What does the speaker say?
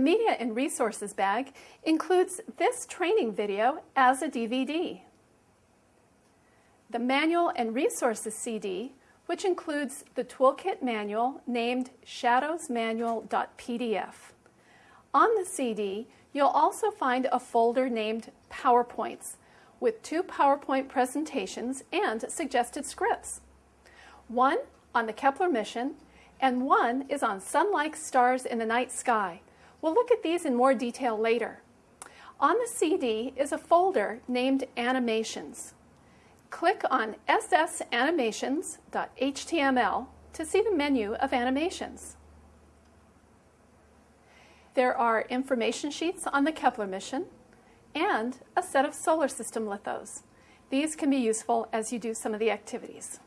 The Media and Resources bag includes this training video as a DVD. The Manual and Resources CD, which includes the toolkit manual named shadowsmanual.pdf. On the CD, you'll also find a folder named PowerPoints with two PowerPoint presentations and suggested scripts. One on the Kepler mission and one is on sun-like stars in the night sky. We'll look at these in more detail later. On the CD is a folder named Animations. Click on ssanimations.html to see the menu of animations. There are information sheets on the Kepler mission and a set of solar system lithos. These can be useful as you do some of the activities.